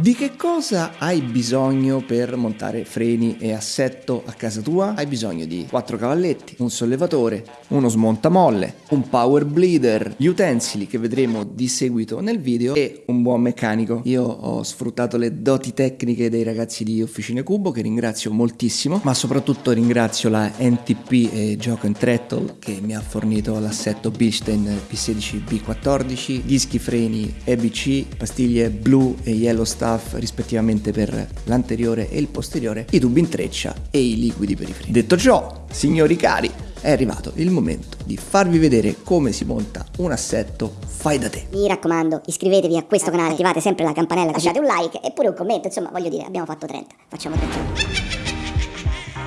Di che cosa hai bisogno per montare freni e assetto a casa tua? Hai bisogno di quattro cavalletti, un sollevatore, uno smontamolle, un power bleeder, gli utensili che vedremo di seguito nel video e un buon meccanico. Io ho sfruttato le doti tecniche dei ragazzi di Officine Cubo che ringrazio moltissimo, ma soprattutto ringrazio la NTP e Gioco Trettle che mi ha fornito l'assetto Bilstein P16 B14, dischi freni EBC, pastiglie blu e yellow star staff rispettivamente per l'anteriore e il posteriore, i tubi in treccia e i liquidi per i freni. Detto ciò, signori cari, è arrivato il momento di farvi vedere come si monta un assetto fai da te. Mi raccomando, iscrivetevi a questo canale, attivate sempre la campanella, lasciate un like e pure un commento, insomma, voglio dire, abbiamo fatto 30, facciamo 30.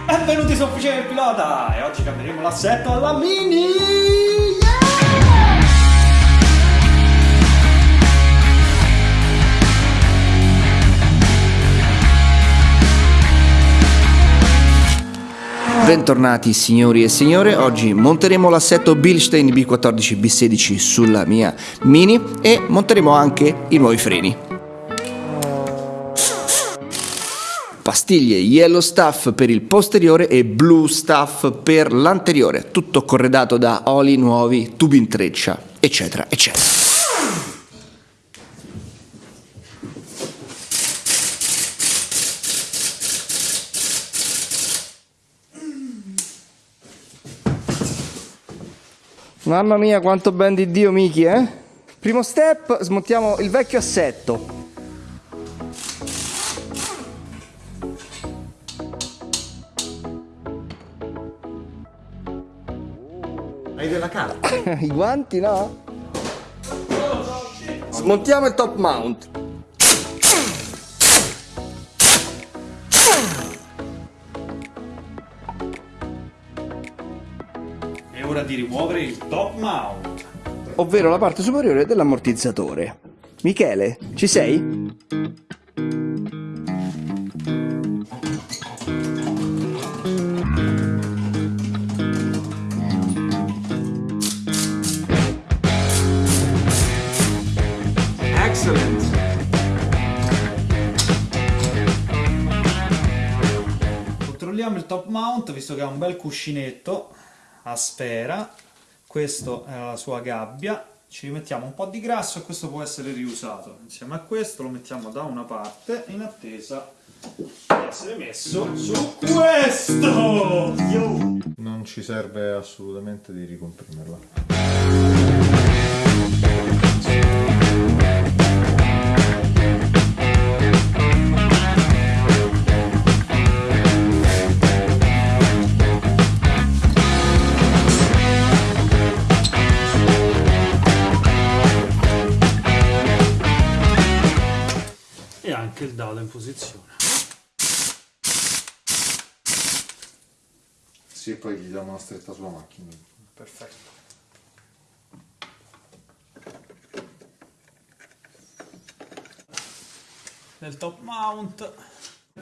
Benvenuti su Officina del Pilota e oggi cambieremo l'assetto alla Mini! Bentornati signori e signore, oggi monteremo l'assetto Bilstein B14 B16 sulla mia Mini e monteremo anche i nuovi freni. Pastiglie Yellow Stuff per il posteriore e Blue Stuff per l'anteriore, tutto corredato da oli nuovi, tubi in treccia, eccetera, eccetera. Mamma mia quanto ben di Dio Miki eh? Primo step smontiamo il vecchio assetto Hai della carta? I guanti no? Smontiamo il top mount ora di rimuovere il top mount. Ovvero la parte superiore dell'ammortizzatore. Michele, ci sei? Excellent! Controlliamo il top mount visto che ha un bel cuscinetto a sfera, questo è la sua gabbia, ci rimettiamo un po' di grasso e questo può essere riusato. Insieme a questo lo mettiamo da una parte in attesa di essere messo su questo! Yo! Non ci serve assolutamente di ricomprimerla. Poi gli diamo una stretta sulla macchina. Perfetto. Nel top mount,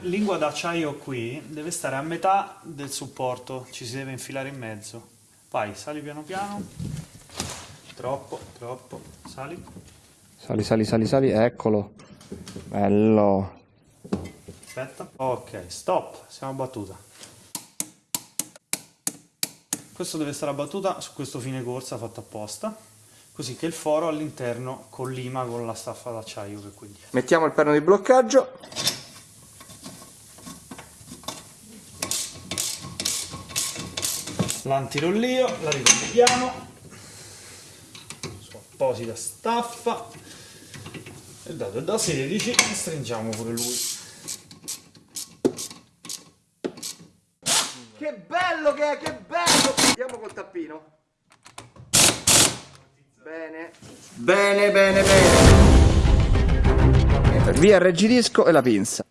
lingua d'acciaio qui deve stare a metà del supporto, ci si deve infilare in mezzo. Vai, sali piano piano. Troppo, troppo, sali. Sali, sali, sali, sali, eccolo. Bello. Aspetta. Ok, stop. Siamo battuta. Questo deve stare a battuta su questo fine corsa fatto apposta, così che il foro all'interno collima con la staffa d'acciaio che qui dietro. Mettiamo il perno di bloccaggio. L'antirollio, la ricolleghiamo su apposita staffa il dado è da 16 e stringiamo pure lui che bello che è che bello andiamo col tappino bene bene bene bene via il reggidisco e la pinza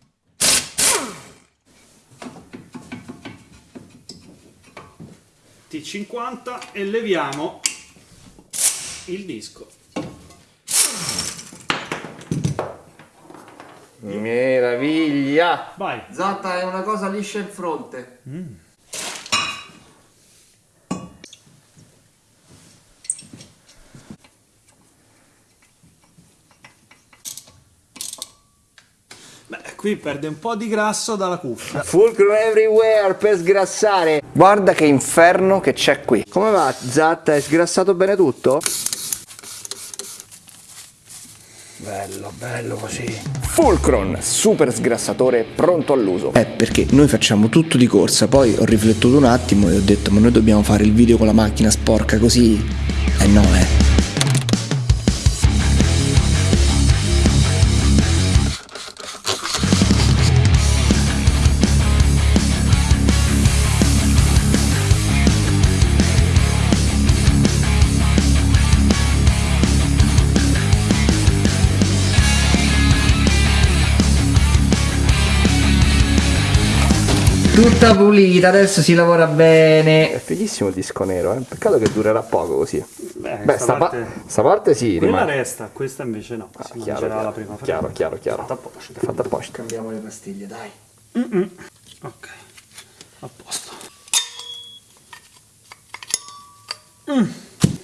T50 e leviamo il disco Meraviglia! Vai! Zatta è una cosa liscia in fronte. Mm. Qui perde un po' di grasso dalla cuffia. Fulcrum everywhere per sgrassare. Guarda che inferno che c'è qui. Come va, Zatta? Hai sgrassato bene tutto? Bello, bello così. Fulcron, super sgrassatore pronto all'uso. Eh, perché noi facciamo tutto di corsa, poi ho riflettuto un attimo e ho detto, ma noi dobbiamo fare il video con la macchina sporca così? Eh no, eh. Tutta pulita, adesso si lavora bene. È fighissimo il disco nero, eh? peccato che durerà poco così. Beh, Beh, sta, parte... pa- sta parte sì, Quella rimane. resta, questa invece no. Ah, si chiaro, mangerà chiaro, la prima chiaro, chiaro, chiaro. Fatta apposta. Fatta apposta. Cambiamo le pastiglie, dai. Ok, a posto.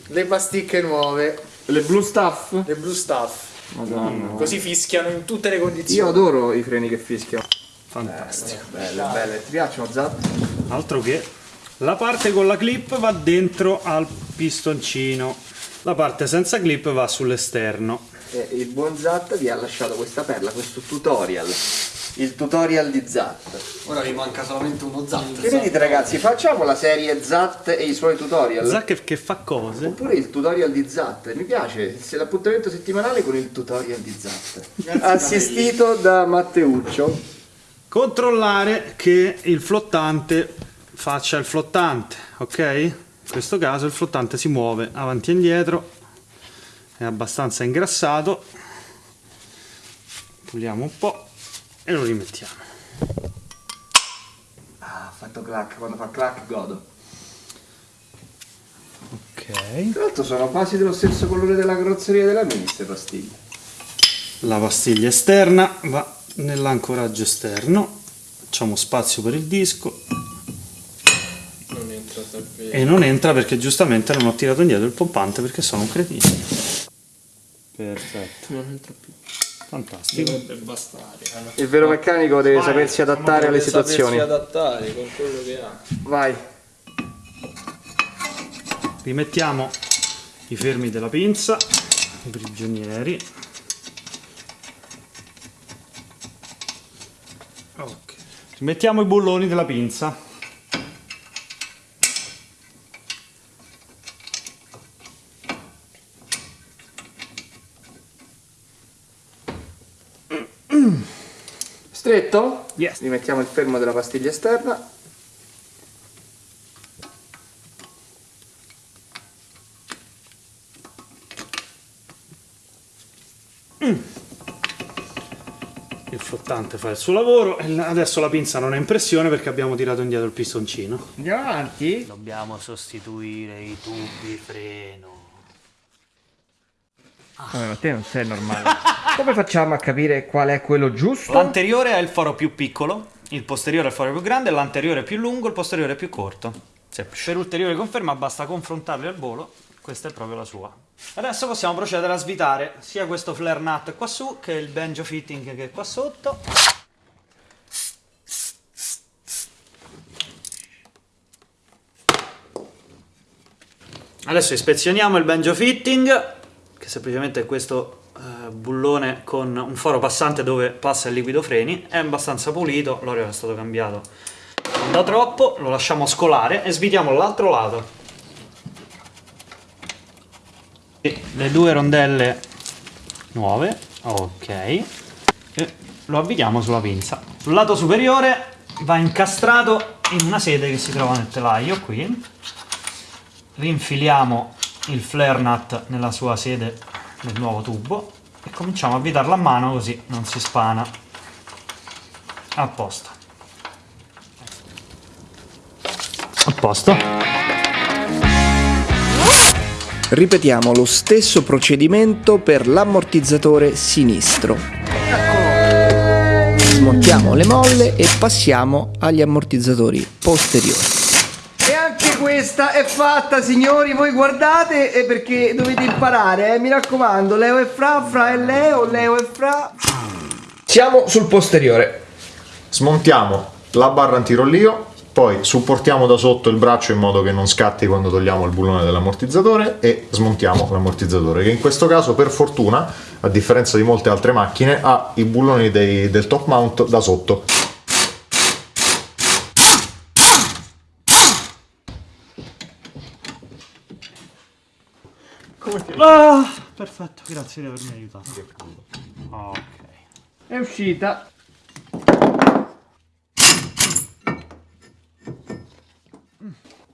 Le pasticche nuove, Le blue stuff? le blue stuff. Madonna. Così fischiano in tutte le Io condizioni. adoro i freni che fischiano. Fantastico. Belle, belle. Ti piacciono, Zat? Altro che la parte con la clip va dentro al pistoncino, la parte senza clip va sull'esterno. Eh, il buon Zat vi ha lasciato questa perla, questo tutorial. Il tutorial di Zat. Ora vi manca solamente uno zatto. Che ne dite ragazzi? Facciamo la serie Zat e i suoi tutorial? Zac che fa cose. Oppure il tutorial di Zat, mi piace, se l'appuntamento settimanale con il tutorial di Zat. Assistito da Matteuccio. Controllare che il flottante faccia il flottante, ok? In questo caso il flottante si muove avanti e indietro, è abbastanza ingrassato. Puliamo un po' e lo rimettiamo. Ah, ha fatto clac, quando fa clac godo. Ok. Tra l'altro sono quasi dello stesso colore della carrozzeria della Mini queste pastiglie. La pastiglia esterna va nell'ancoraggio esterno, facciamo spazio per il disco Non entra e non entra perché giustamente non ho tirato indietro il pompante perché sono un cretino. Perfetto, Non entra più. fantastico. Eh. Il vero meccanico deve Vai, sapersi adattare alle Deve sapersi situazioni. adattare con quello che ha. Vai. Rimettiamo i fermi della pinza, i prigionieri. Ok. Rimettiamo i bulloni della pinza. Stretto? Yes. Rimettiamo il fermo della pastiglia esterna. Il flottante fa il suo lavoro e adesso la pinza non è in pressione perché abbiamo tirato indietro il pistoncino. Andiamo avanti. Dobbiamo sostituire i tubi freno. Come, ma te non sei normale. Come facciamo a capire qual è quello giusto? L'anteriore è il foro più piccolo, il posteriore è il foro più grande, l'anteriore è più lungo, il posteriore è più corto. Semplice. Per ulteriore conferma basta confrontarli al volo, questa è proprio la sua. Adesso possiamo procedere a svitare sia questo flare nut qua su che il banjo fitting che è qua sotto. Adesso ispezioniamo il banjo fitting, che semplicemente è questo eh, bullone con un foro passante dove passa il liquido freni. È abbastanza pulito, l'olio è stato cambiato da troppo, lo lasciamo scolare e svitiamo l'altro lato. E le due rondelle nuove, ok, e lo avvitiamo sulla pinza. Sul lato superiore va incastrato in una sede che si trova nel telaio qui. Rinfiliamo il flare nut nella sua sede del nuovo tubo e cominciamo a avvitarlo a mano così non si spana. A posto. A posto Ripetiamo lo stesso procedimento per l'ammortizzatore sinistro. Smontiamo le molle e passiamo agli ammortizzatori posteriori. E anche questa è fatta, signori. Voi guardate e perché dovete imparare, eh? mi raccomando. Leo e Fra, Fra e Leo, Leo e Fra. Siamo sul posteriore. Smontiamo la barra antirollio, poi supportiamo da sotto il braccio in modo che non scatti quando togliamo il bullone dell'ammortizzatore e smontiamo l'ammortizzatore che in questo caso per fortuna, a differenza di molte altre macchine, ha i bulloni dei- del top mount da sotto. Ah, perfetto, grazie di avermi aiutato. Ok. È uscita.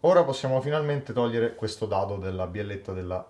Ora possiamo finalmente togliere questo dado della bielletta della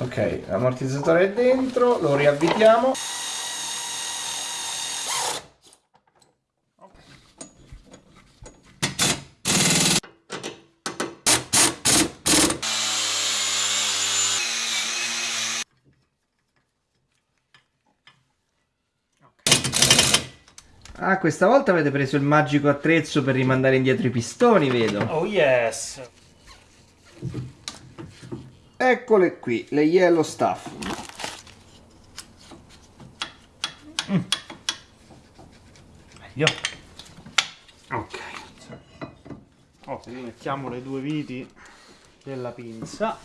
Ok, l'ammortizzatore è dentro, lo riavvitiamo. Ah, questa volta avete preso il magico attrezzo per rimandare indietro i pistoni, vedo. Oh yes. Eccole qui, le yellow stuff. Meglio. Ok. Oh, rimettiamo le due viti della pinza.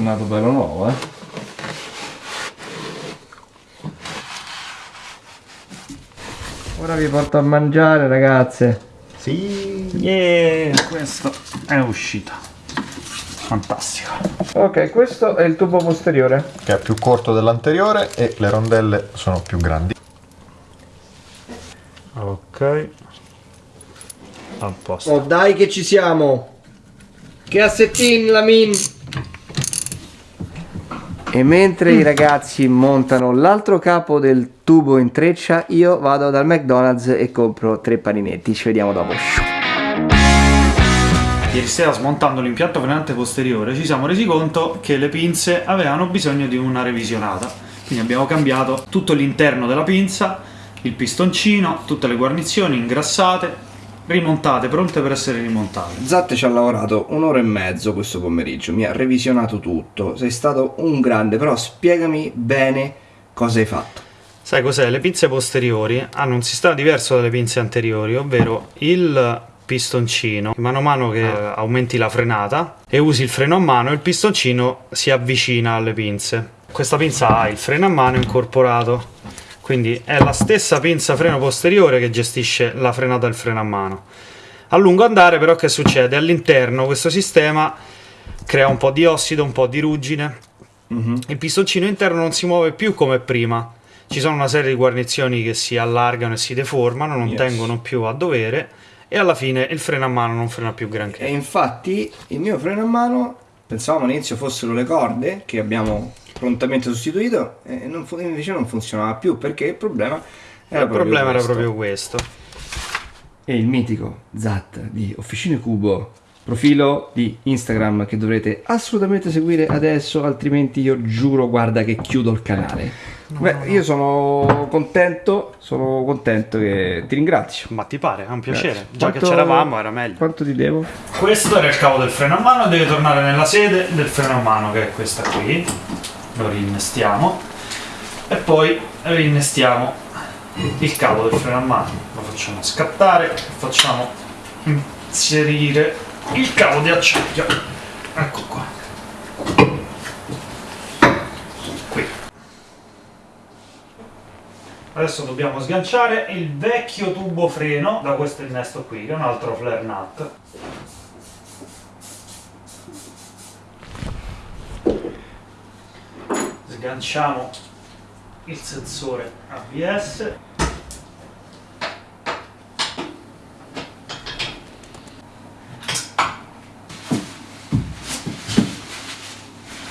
Tornato bello nuovo, eh. Ora vi porto a mangiare, ragazze. Sì. Yeah, questo è uscito. Fantastico. Ok, questo è il tubo posteriore. Che è più corto dell'anteriore e le rondelle sono più grandi. Ok. A posto. Oh dai che ci siamo! Che assettin la min! E mentre i ragazzi montano l'altro capo del tubo in treccia, io vado dal McDonald's e compro tre paninetti. Ci vediamo dopo. Ieri sera smontando l'impianto frenante posteriore ci siamo resi conto che le pinze avevano bisogno di una revisionata. Quindi abbiamo cambiato tutto l'interno della pinza, il pistoncino, tutte le guarnizioni ingrassate, rimontate, pronte per essere rimontate. Zatte ci ha lavorato un'ora e mezzo questo pomeriggio, mi ha revisionato tutto. Sei stato un grande, però spiegami bene cosa hai fatto. Sai cos'è? Le pinze posteriori hanno un sistema diverso dalle pinze anteriori, ovvero il pistoncino, mano a mano che aumenti la frenata e usi il freno a mano, il pistoncino si avvicina alle pinze. Questa pinza ha il freno a mano incorporato, quindi è la stessa pinza freno posteriore che gestisce la frenata e il freno a mano. A lungo andare però che succede? All'interno questo sistema crea un po' di ossido, un po' di ruggine, il pistoncino interno non si muove più come prima. Ci sono una serie di guarnizioni che si allargano e si deformano, non Yes. tengono più a dovere e alla fine il freno a mano non frena più granché. E infatti il mio freno a mano, pensavamo all'inizio fossero le corde che abbiamo prontamente sostituito e non invece non funzionava più perché il problema era il problema era questo. proprio questo. E il mitico Zat di Officine Cubo, profilo di Instagram che dovrete assolutamente seguire adesso, altrimenti io giuro, guarda che chiudo il canale. Beh, io sono contento, sono contento che ti ringrazio. Ma ti pare? È un piacere. Già Quanto- che c'eravamo era meglio. Quanto ti devo? Questo era il cavo del freno a mano, deve tornare nella sede del freno a mano che è questa qui. Lo rinnestiamo e poi rinnestiamo il cavo del freno a mano. Lo facciamo scattare e facciamo inserire il cavo di acciaio. Ecco qua. Qui. Adesso dobbiamo sganciare il vecchio tubo freno da questo innesto qui, che è un altro flare nut. Sganciamo il sensore ABS.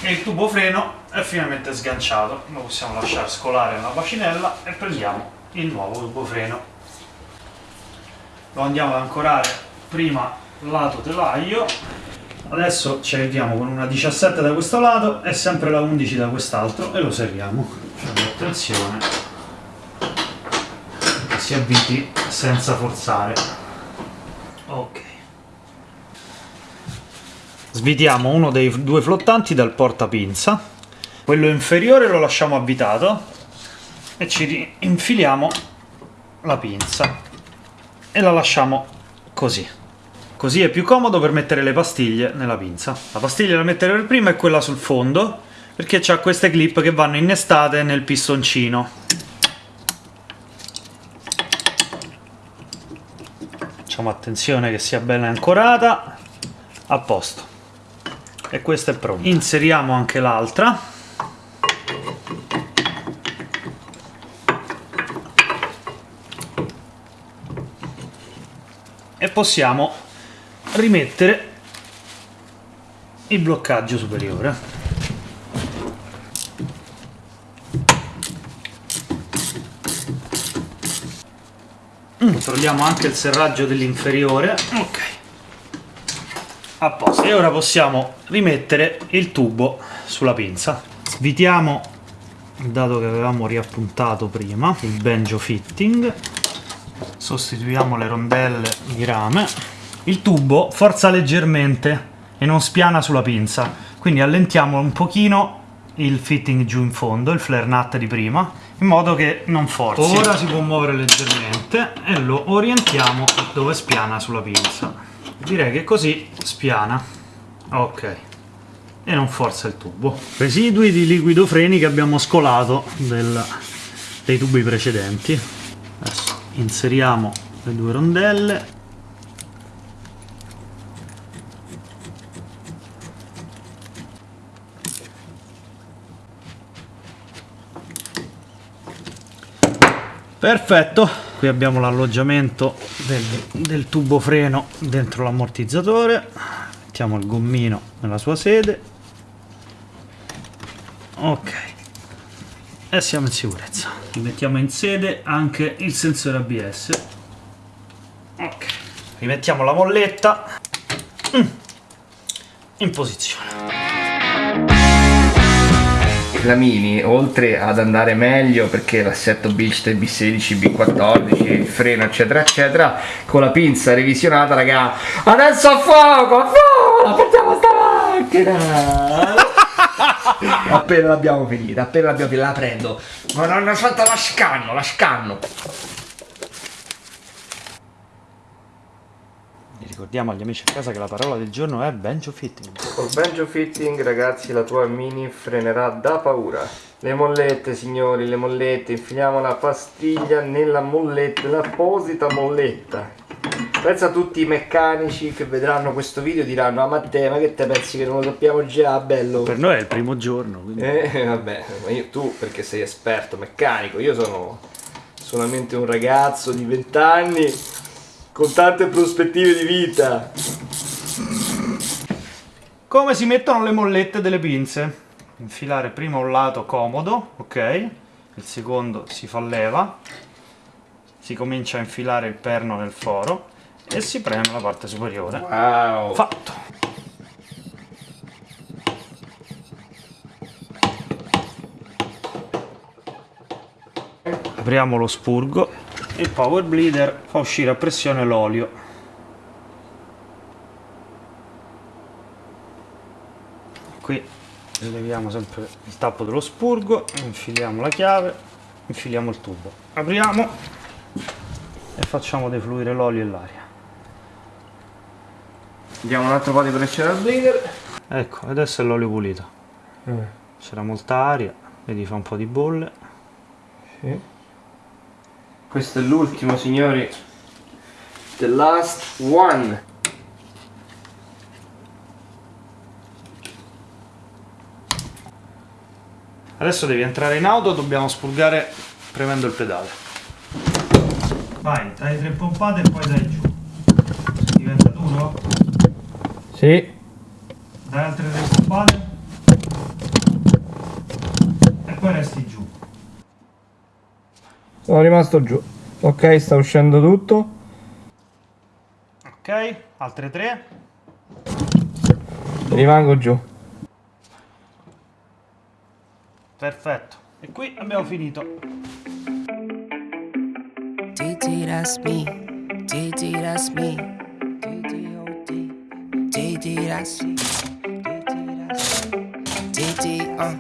E il tubo freno è finalmente sganciato, lo possiamo lasciare scolare nella bacinella e prendiamo il nuovo tubo freno. Lo andiamo ad ancorare prima lato telaio, adesso ci arriviamo con una 17 da questo lato e sempre la 11 da quest'altro e lo serriamo. Facciamo attenzione che si avviti senza forzare. Ok. Svitiamo uno dei due flottanti dal portapinza quello inferiore lo lasciamo avvitato e ci infiliamo la pinza e la lasciamo così così è più comodo per mettere le pastiglie nella pinza. La pastiglia da mettere per prima è quella sul fondo perché ha queste clip che vanno innestate nel pistoncino. Facciamo attenzione che sia bene ancorata. A posto. E questa è pronta. Inseriamo anche l'altra. E possiamo rimettere il bloccaggio superiore. Controlliamo anche il serraggio dell'inferiore. Ok. A posto. E ora possiamo rimettere il tubo sulla pinza. Svitiamo dato che avevamo riappuntato prima il banjo fitting. Sostituiamo le rondelle di rame il tubo forza leggermente e non spiana sulla pinza. Quindi allentiamo un pochino il fitting giù in fondo il flare nut di prima in modo che non forzi. Ora si può muovere leggermente e lo orientiamo dove spiana sulla pinza. Direi che così spiana. Ok. E non forza il tubo. Residui di liquido freni che abbiamo scolato del, dei tubi precedenti. Adesso inseriamo le due rondelle perfetto. Qui abbiamo l'alloggiamento del, del tubo freno dentro l'ammortizzatore. Mettiamo il gommino nella sua sede. Ok. E siamo in sicurezza. Rimettiamo in sede anche il sensore ABS ok. Rimettiamo la molletta. Mm. in posizione la Mini, oltre ad andare meglio perché l'assetto Bilstein B16, B14, il freno eccetera eccetera, con la pinza revisionata raga, adesso a fuoco, a fuoco, la portiamo sta macchina! appena l'abbiamo finita, appena l'abbiamo finita, la prendo. Ma ho fatto la scanno, la scanno. Ricordiamo agli amici a casa che la parola del giorno è banjo fitting. Col banjo fitting ragazzi la tua mini frenerà da paura. Le mollette signori, le mollette, infiliamo la pastiglia nella molletta, l'apposita molletta. Pensa a tutti i meccanici che vedranno questo video diranno Ah Matteo ma che te pensi che non lo sappiamo già bello? Per noi è il primo giorno. Quindi... Eh vabbè, ma io, tu perché sei esperto meccanico, io sono solamente un ragazzo di 20 anni con tante prospettive di vita. Come si mettono le mollette delle pinze? Infilare prima un lato comodo, ok? Il secondo si fa leva, si comincia a infilare il perno nel foro e si preme la parte superiore. Wow! Fatto! Apriamo lo spurgo il power bleeder fa uscire a pressione l'olio qui rileviamo sempre il tappo dello spurgo infiliamo la chiave infiliamo il tubo apriamo e facciamo defluire l'olio e l'aria Diamo un altro po' di pressione al bleeder. ecco adesso è l'olio pulito Mm. c'era molta aria vedi fa un po' di bolle Sì. Questo è l'ultimo, signori. The last one. Adesso devi entrare in auto, dobbiamo spurgare premendo il pedale. Vai, dai tre pompate e poi dai giù. Diventa duro? Sì. Dai altre tre pompate. E poi resti giù. Sono rimasto giù. Ok, sta uscendo tutto. Ok, altre tre. Rimango giù. Perfetto. E qui abbiamo finito. DD, that's me. DD, that's me. DD, DD, that's DD, uh.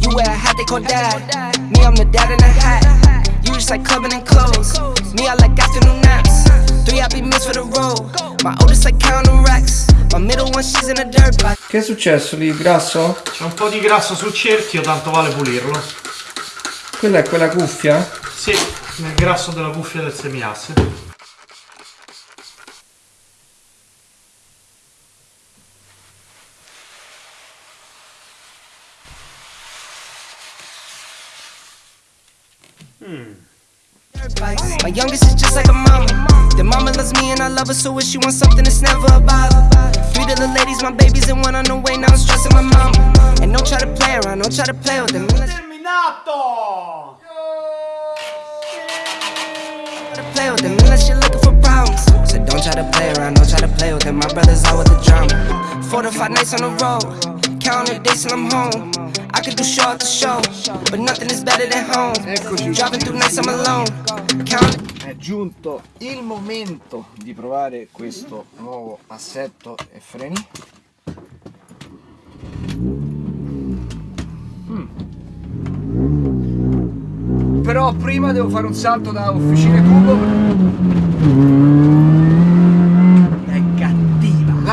You wear a hat they call dad. Me, I'm the dad in a hat. Just like clubbing and clothes. Me, I like afternoon naps. Three happy meals for the road. My oldest like counting racks. My middle one, she's in a dirt bike. Che è successo lì, grasso? C'è un po' di grasso sul cerchio, tanto vale pulirlo. Quella è quella cuffia? Sì, nel grasso della cuffia del semiasse. My youngest is just like a mama. The mama loves me and I love her, so if she wants something, it's never a bother. Three little ladies, my babies, and one on the way. Now I'm stressing my mama. And don't try to play around, don't try to play with them. Terminato! To play with them unless you're looking for problems. So don't try to play around, don't try to play with them. My brother's out with the drama. Four to five nights on the road, the days till I'm home. I could do show after show, but nothing is better than home. Driving through nights I'm alone, counting. È giunto il momento di provare questo nuovo assetto e freni. Mm. Però prima devo fare un salto da Officine Cubo.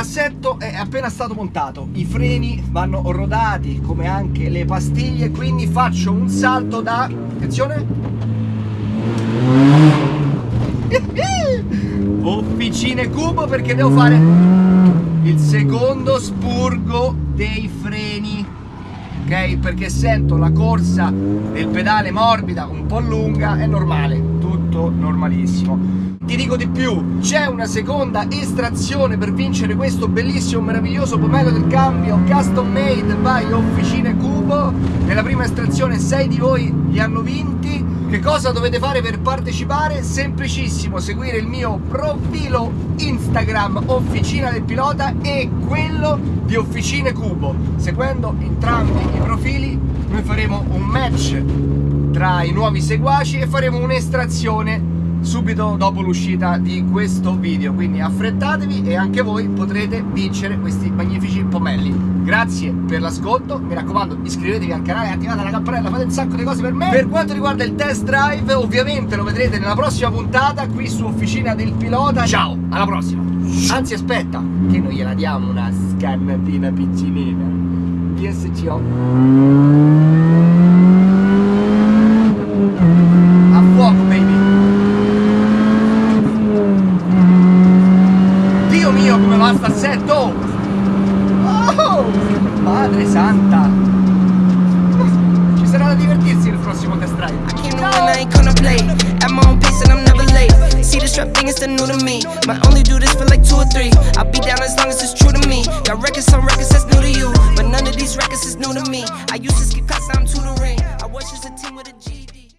L'assetto è appena stato montato, i freni vanno rodati come anche le pastiglie, quindi faccio un salto da... attenzione! Officine Cubo perché devo fare il secondo spurgo dei freni. Ok? Perché sento la corsa del pedale morbida un po' lunga è normale tutto normalissimo ti dico di più c'è una seconda estrazione per vincere questo bellissimo meraviglioso pomello del cambio custom made by Officine Cubo nella prima estrazione 6 di voi li hanno vinti che cosa dovete fare per partecipare? Semplicissimo, seguire il mio profilo Instagram Officina del Pilota e quello di Officine Cubo. Seguendo entrambi i profili noi faremo un match tra i nuovi seguaci e faremo un'estrazione subito dopo l'uscita di questo video. Quindi affrettatevi e anche voi potrete vincere questi magnifici pomelli grazie per l'ascolto. Mi raccomando iscrivetevi al canale attivate la campanella fate un sacco di cose per me. Per quanto riguarda il test drive ovviamente lo vedrete nella prossima puntata qui su Officina del Pilota. Ciao alla prossima. Anzi aspetta che noi gliela diamo una scannatina piccinina. PSCO